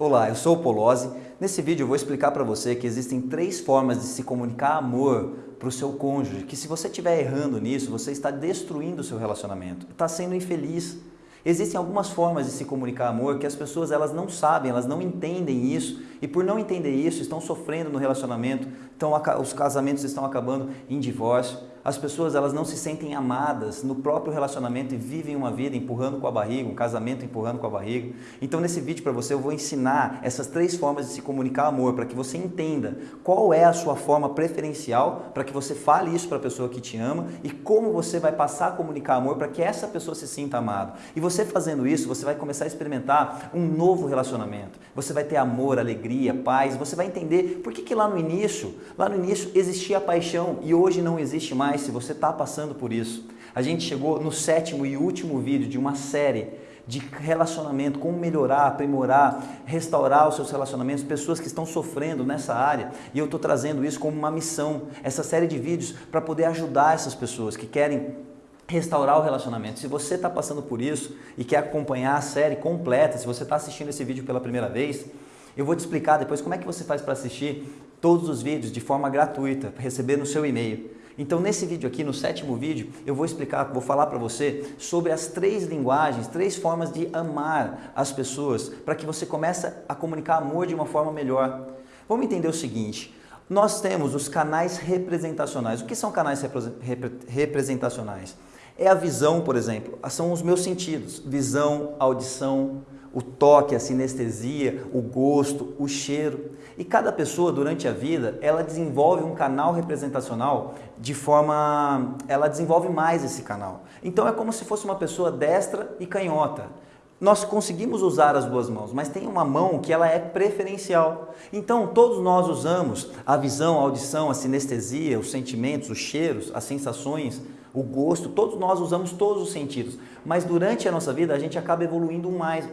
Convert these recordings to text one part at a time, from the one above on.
Olá, eu sou o Polozzi. Nesse vídeo eu vou explicar para você que existem três formas de se comunicar amor para o seu cônjuge, que se você estiver errando nisso, você está destruindo o seu relacionamento, está sendo infeliz. Existem algumas formas de se comunicar amor que as pessoas elas não sabem, elas não entendem isso e por não entender isso estão sofrendo no relacionamento, então os casamentos estão acabando em divórcio. As pessoas elas não se sentem amadas no próprio relacionamento e vivem uma vida empurrando com a barriga, um casamento empurrando com a barriga. Então nesse vídeo para você eu vou ensinar essas três formas de se comunicar amor para que você entenda qual é a sua forma preferencial para que você fale isso para a pessoa que te ama e como você vai passar a comunicar amor para que essa pessoa se sinta amada. E você fazendo isso, você vai começar a experimentar um novo relacionamento. Você vai ter amor, alegria, paz, você vai entender por que, que lá no início, lá no início existia paixão e hoje não existe mais se você está passando por isso. A gente chegou no sétimo e último vídeo de uma série de relacionamento, como melhorar, aprimorar, restaurar os seus relacionamentos, pessoas que estão sofrendo nessa área. E eu estou trazendo isso como uma missão, essa série de vídeos para poder ajudar essas pessoas que querem restaurar o relacionamento. Se você está passando por isso e quer acompanhar a série completa, se você está assistindo esse vídeo pela primeira vez, eu vou te explicar depois como é que você faz para assistir todos os vídeos de forma gratuita, receber no seu e-mail. Então nesse vídeo aqui, no sétimo vídeo, eu vou explicar, vou falar para você sobre as três linguagens, três formas de amar as pessoas, para que você comece a comunicar amor de uma forma melhor. Vamos entender o seguinte, nós temos os canais representacionais. O que são canais representacionais? É a visão, por exemplo, são os meus sentidos, visão, audição, o toque, a sinestesia, o gosto, o cheiro. E cada pessoa durante a vida, ela desenvolve um canal representacional de forma, ela desenvolve mais esse canal. Então é como se fosse uma pessoa destra e canhota. Nós conseguimos usar as duas mãos, mas tem uma mão que ela é preferencial. Então todos nós usamos a visão, a audição, a sinestesia, os sentimentos, os cheiros, as sensações, o gosto, todos nós usamos todos os sentidos, mas durante a nossa vida a gente acaba evoluindo mais,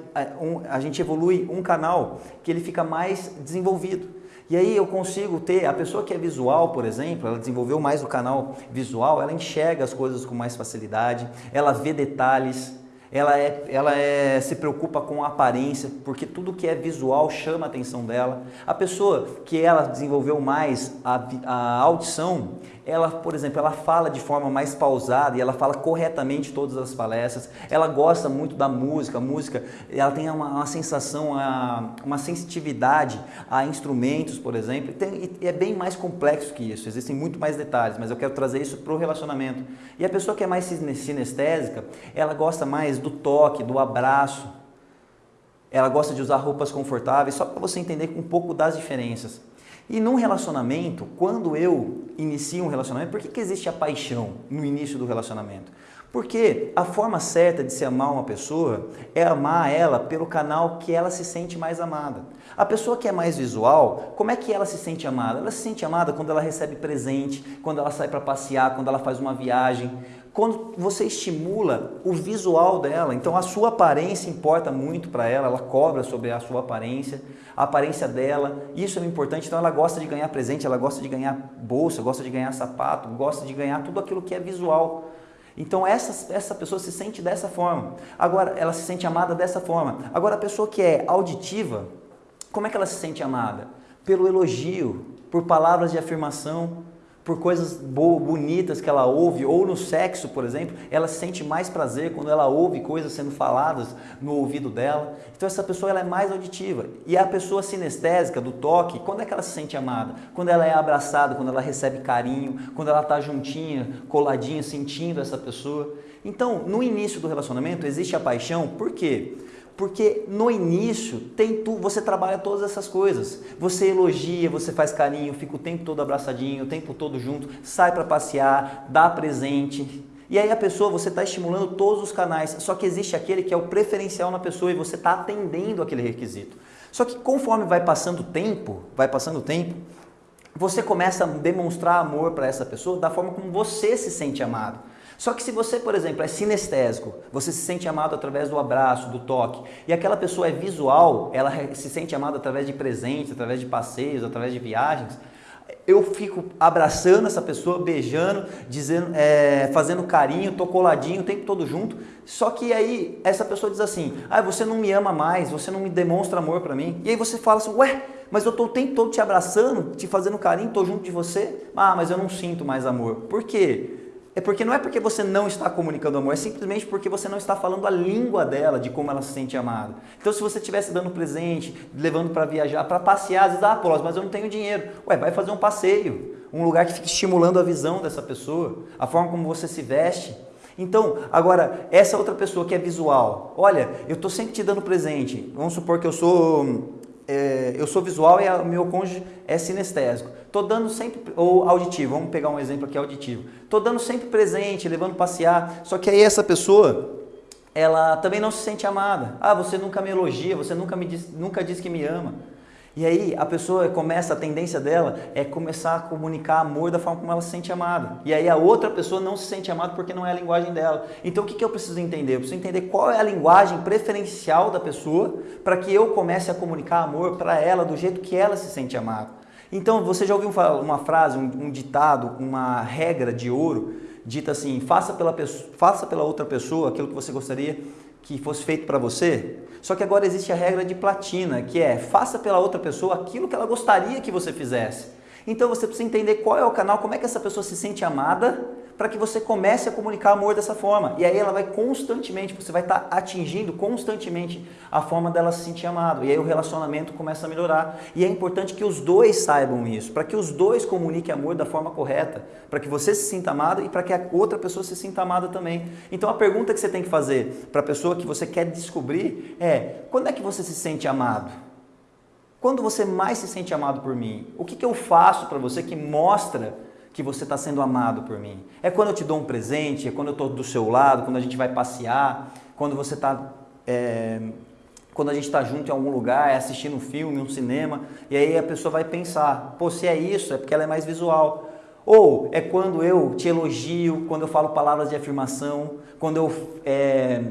a gente evolui um canal que ele fica mais desenvolvido. E aí eu consigo ter, a pessoa que é visual, por exemplo, ela desenvolveu mais o canal visual, ela enxerga as coisas com mais facilidade, ela vê detalhes, ela, é, ela é, se preocupa com a aparência, porque tudo que é visual chama a atenção dela. A pessoa que ela desenvolveu mais a, a audição, ela, por exemplo, ela fala de forma mais pausada e ela fala corretamente todas as palestras. Ela gosta muito da música, a música, ela tem uma, uma sensação, uma, uma sensitividade a instrumentos, por exemplo. Tem, e é bem mais complexo que isso, existem muito mais detalhes, mas eu quero trazer isso para o relacionamento. E a pessoa que é mais sinestésica, ela gosta mais do toque, do abraço, ela gosta de usar roupas confortáveis, só para você entender um pouco das diferenças. E num relacionamento, quando eu inicio um relacionamento, por que, que existe a paixão no início do relacionamento? Porque a forma certa de se amar uma pessoa é amar ela pelo canal que ela se sente mais amada. A pessoa que é mais visual, como é que ela se sente amada? Ela se sente amada quando ela recebe presente, quando ela sai para passear, quando ela faz uma viagem, quando você estimula o visual dela, então a sua aparência importa muito para ela, ela cobra sobre a sua aparência, a aparência dela, isso é importante, então ela gosta de ganhar presente, ela gosta de ganhar bolsa, gosta de ganhar sapato, gosta de ganhar tudo aquilo que é visual. Então essa, essa pessoa se sente dessa forma, agora ela se sente amada dessa forma. Agora a pessoa que é auditiva, como é que ela se sente amada? Pelo elogio, por palavras de afirmação, por coisas boas, bonitas que ela ouve, ou no sexo, por exemplo, ela sente mais prazer quando ela ouve coisas sendo faladas no ouvido dela. Então essa pessoa ela é mais auditiva. E a pessoa sinestésica, do toque, quando é que ela se sente amada? Quando ela é abraçada, quando ela recebe carinho, quando ela está juntinha, coladinha, sentindo essa pessoa. Então, no início do relacionamento existe a paixão, por quê? Porque no início tem tu, você trabalha todas essas coisas. Você elogia, você faz carinho, fica o tempo todo abraçadinho, o tempo todo junto, sai para passear, dá presente. E aí a pessoa, você está estimulando todos os canais, só que existe aquele que é o preferencial na pessoa e você está atendendo aquele requisito. Só que conforme vai passando o tempo, vai passando o tempo, você começa a demonstrar amor para essa pessoa da forma como você se sente amado. Só que se você, por exemplo, é sinestésico, você se sente amado através do abraço, do toque, e aquela pessoa é visual, ela se sente amada através de presentes, através de passeios, através de viagens, eu fico abraçando essa pessoa, beijando, dizendo, é, fazendo carinho, tô coladinho o tempo todo junto. Só que aí essa pessoa diz assim: ah, você não me ama mais, você não me demonstra amor para mim. E aí você fala assim: ué, mas eu tô o tempo todo te abraçando, te fazendo carinho, tô junto de você. Ah, mas eu não sinto mais amor. Por quê? É porque não é porque você não está comunicando amor, é simplesmente porque você não está falando a língua dela, de como ela se sente amada. Então, se você estivesse dando presente, levando para viajar, para passear, às vezes, ah, Paulo, mas eu não tenho dinheiro. Ué, vai fazer um passeio, um lugar que fique estimulando a visão dessa pessoa, a forma como você se veste. Então, agora, essa outra pessoa que é visual, olha, eu estou sempre te dando presente. Vamos supor que eu sou é, eu sou visual e o meu cônjuge é sinestésico. Estou dando sempre, ou auditivo, vamos pegar um exemplo aqui auditivo. Estou dando sempre presente, levando passear, só que aí essa pessoa, ela também não se sente amada. Ah, você nunca me elogia, você nunca, me diz, nunca diz que me ama. E aí a pessoa começa, a tendência dela é começar a comunicar amor da forma como ela se sente amada. E aí a outra pessoa não se sente amada porque não é a linguagem dela. Então o que, que eu preciso entender? Eu preciso entender qual é a linguagem preferencial da pessoa para que eu comece a comunicar amor para ela do jeito que ela se sente amada. Então você já ouviu uma frase, um, ditado, uma regra de ouro, dita assim, faça pela, faça pela outra pessoa aquilo que você gostaria que fosse feito para você. Só que agora existe a regra de platina, que é faça pela outra pessoa aquilo que ela gostaria que você fizesse. Então você precisa entender qual é o canal, como é que essa pessoa se sente amada para que você comece a comunicar amor dessa forma. E aí ela vai constantemente, você vai estar tá atingindo constantemente a forma dela se sentir amado. E aí o relacionamento começa a melhorar. E é importante que os dois saibam isso, para que os dois comuniquem amor da forma correta, para que você se sinta amado e para que a outra pessoa se sinta amada também. Então a pergunta que você tem que fazer para a pessoa que você quer descobrir é: quando é que você se sente amado? Quando você mais se sente amado por mim? O que, que eu faço para você que mostra que você está sendo amado por mim. É quando eu te dou um presente, é quando eu estou do seu lado, quando a gente vai passear, quando você está. É, quando a gente está junto em algum lugar, é assistindo um filme, um cinema, e aí a pessoa vai pensar: pô, se é isso, é porque ela é mais visual. Ou é quando eu te elogio, quando eu falo palavras de afirmação, quando eu é,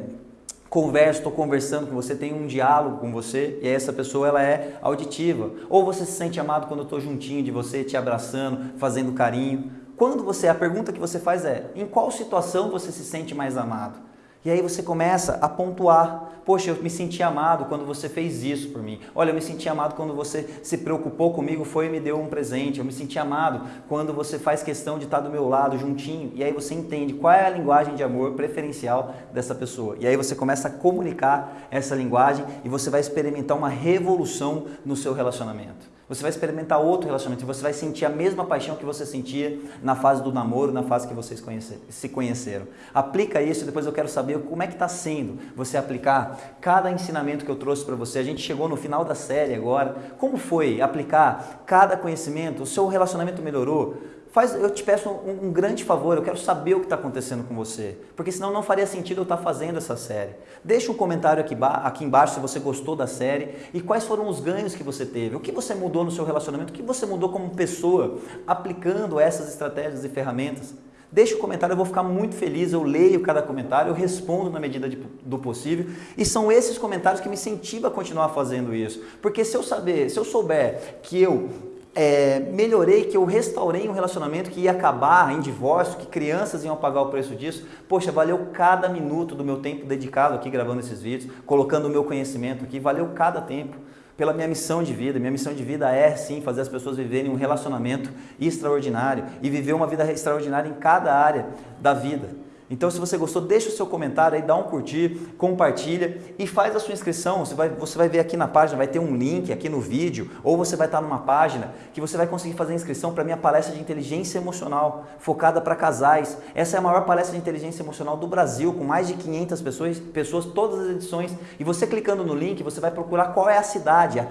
converso, estou conversando com você, tenho um diálogo com você e essa pessoa ela é auditiva. Ou você se sente amado quando eu estou juntinho de você, te abraçando, fazendo carinho. Quando você, a pergunta que você faz é, em qual situação você se sente mais amado? E aí você começa a pontuar. Poxa, eu me senti amado quando você fez isso por mim. Olha, eu me senti amado quando você se preocupou comigo, foi e me deu um presente. Eu me senti amado quando você faz questão de estar do meu lado, juntinho. E aí você entende qual é a linguagem de amor preferencial dessa pessoa. E aí você começa a comunicar essa linguagem e você vai experimentar uma revolução no seu relacionamento. Você vai experimentar outro relacionamento você vai sentir a mesma paixão que você sentia na fase do namoro, na fase que vocês se conheceram. Aplica isso depois eu quero saber como é que está sendo você aplicar cada ensinamento que eu trouxe para você. A gente chegou no final da série agora. Como foi aplicar cada conhecimento? O seu relacionamento melhorou? Faz, eu te peço um, um, grande favor, eu quero saber o que está acontecendo com você, porque senão não faria sentido eu estar tá fazendo essa série. Deixa um comentário aqui, aqui embaixo se você gostou da série e quais foram os ganhos que você teve, o que você mudou no seu relacionamento, o que você mudou como pessoa aplicando essas estratégias e ferramentas. Deixa o um comentário, eu vou ficar muito feliz, eu leio cada comentário, eu respondo na medida de, do possível. E são esses comentários que me incentivam a continuar fazendo isso. Porque se eu saber, se eu souber que eu é, melhorei, que eu restaurei um relacionamento que ia acabar em divórcio, que crianças iam pagar o preço disso. Poxa, valeu cada minuto do meu tempo dedicado aqui gravando esses vídeos, colocando o meu conhecimento aqui, valeu cada tempo pela minha missão de vida. Minha missão de vida é sim fazer as pessoas viverem um relacionamento extraordinário e viver uma vida extraordinária em cada área da vida. Então, se você gostou, deixa o seu comentário aí, dá um curtir, compartilha e faz a sua inscrição. Você vai, você vai ver aqui na página, vai ter um link aqui no vídeo, ou você vai estar numa página que você vai conseguir fazer a inscrição para minha palestra de inteligência emocional, focada para casais. Essa é a maior palestra de inteligência emocional do Brasil, com mais de 500 pessoas, pessoas todas as edições. E você clicando no link, você vai procurar qual é a cidade.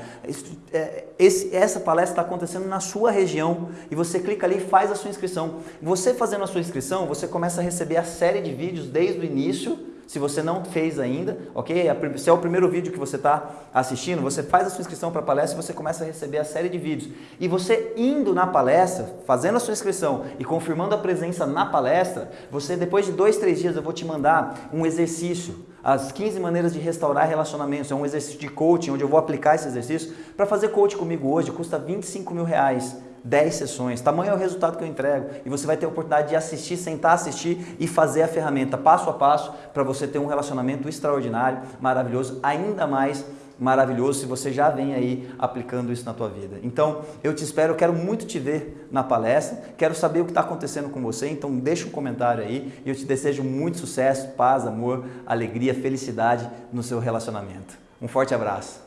É, esse, essa palestra está acontecendo na sua região e você clica ali e faz a sua inscrição. Você fazendo a sua inscrição, você começa a receber a série de vídeos desde o início. Se você não fez ainda, ok? Se é o primeiro vídeo que você está assistindo, você faz a sua inscrição para a palestra e você começa a receber a série de vídeos. E você indo na palestra, fazendo a sua inscrição e confirmando a presença na palestra, você depois de dois, três dias eu vou te mandar um exercício as 15 maneiras de restaurar relacionamentos. É um exercício de coaching onde eu vou aplicar esse exercício. Para fazer coaching comigo hoje custa 25 mil reais 10 sessões. Tamanho é o resultado que eu entrego. E você vai ter a oportunidade de assistir, sentar, assistir e fazer a ferramenta passo a passo para você ter um relacionamento extraordinário, maravilhoso, ainda mais maravilhoso se você já vem aí aplicando isso na tua vida. Então, eu te espero, eu quero muito te ver na palestra, quero saber o que está acontecendo com você, então deixa um comentário aí e eu te desejo muito sucesso, paz, amor, alegria, felicidade no seu relacionamento. Um forte abraço.